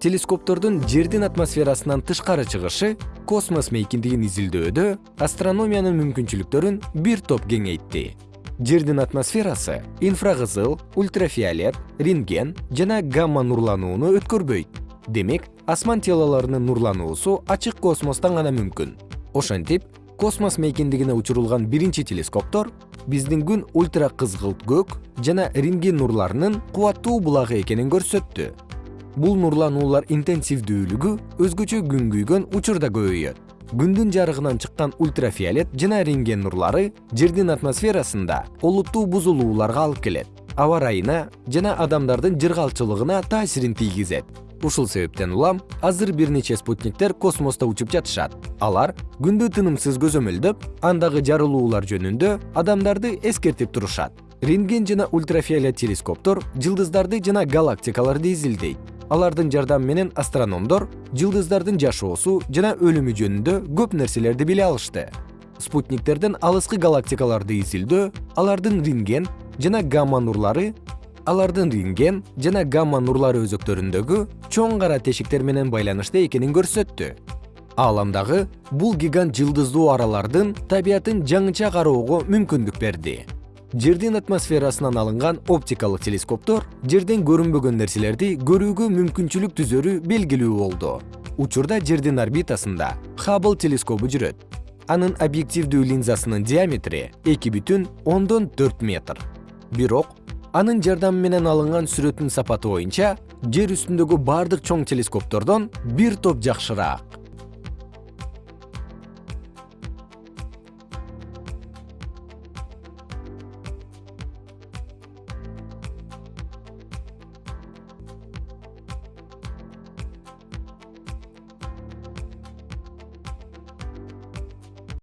телескоптордун жердин атмосферасынан тышкары чыгышы космос мейкиндигин изилдөөдө астрономиянын мүмкүнчүлүктөрүн бир топ кеңейтти. Жердин атмосферасы инфракызыл ультрафиолет рентген жана гамма нурланууну өткөрбөйт. Демек асман телолорунун нурлануусу ачык космостон гана мүмкүн. Ошентип космос мейкиндигине учурулган биринчи телескоптор биздин күн ультра кызгылт көк жана рентген нурларынын кубаттуу булагы экенин көрсөттү бул нурлануулар интенсивдүүлүгү өзгөчө күн күйгөн учурда көбөйөт. Күндүн жарыгынан чыккан ультрафиолет жана рентген нурлары жердин атмосферасында олуттуу бузулууларга алып келет. Аба ырайына жана адамдардын жыргалчылыгына таасирин тийгизет. Ушул себептен улам азыр бир нече спутниктер космосто учуп жатышат. Алар күндү тынымсыз көзөмөлдөп андагы жарылуулар жөнүндө адамдарды эскертип турушат рентген жана ультрафиолет телескоптор жылдыздарды жана галактикаларды изилдейт. Алардын жардамы менен астрономдор жылдыздардын жашоосу жана өлүмү жөнүндө көп нерселерди биле алышты. Спутниктерден алыскы галактикаларды изилдөө алардын рентген жана гамма нурлары алардын рентген жана гамма нурлары өзөктөрүндөгү чоң кара тешиктер менен байланышта экенин көрсөттү. Ааламдагы бул гигант жылдыздуу аралардын табиятын жаңыча кароого мүмкүндүк берди жердин атмосферасынан алынган оптикалык телескоптор жерден көрүнбөгөн нерселерди көрүүгө мүмкүнчүлүк түзөрү белгилүү болду. Учурда жердин орбитасында хаббл телескобу жүрөт. Анын объективдүү линзасынын диаметри эки бүтүн ондон төрт метр. Бирок анын жардамы менен алынган сүрөттүн сапаты боюнча жер үстүндөгү бардык чоң телескоптордон бир топ жакшыраак